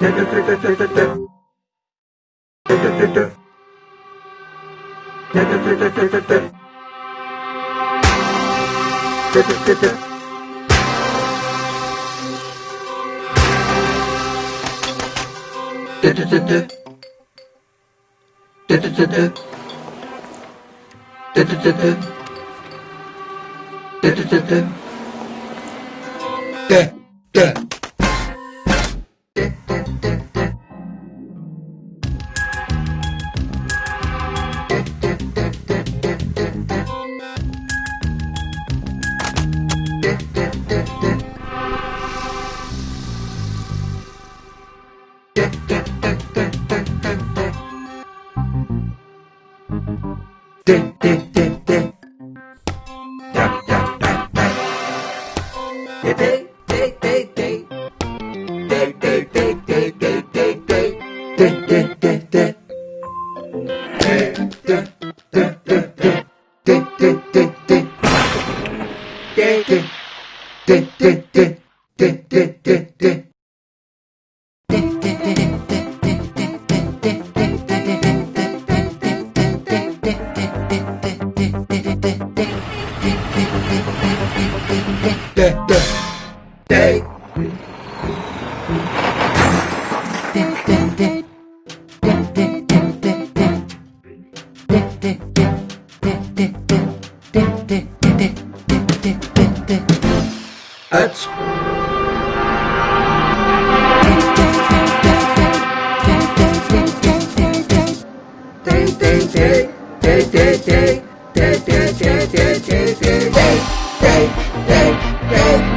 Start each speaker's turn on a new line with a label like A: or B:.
A: Yeah, yeah. Ding, ding. Dip, dip. That's... Hey!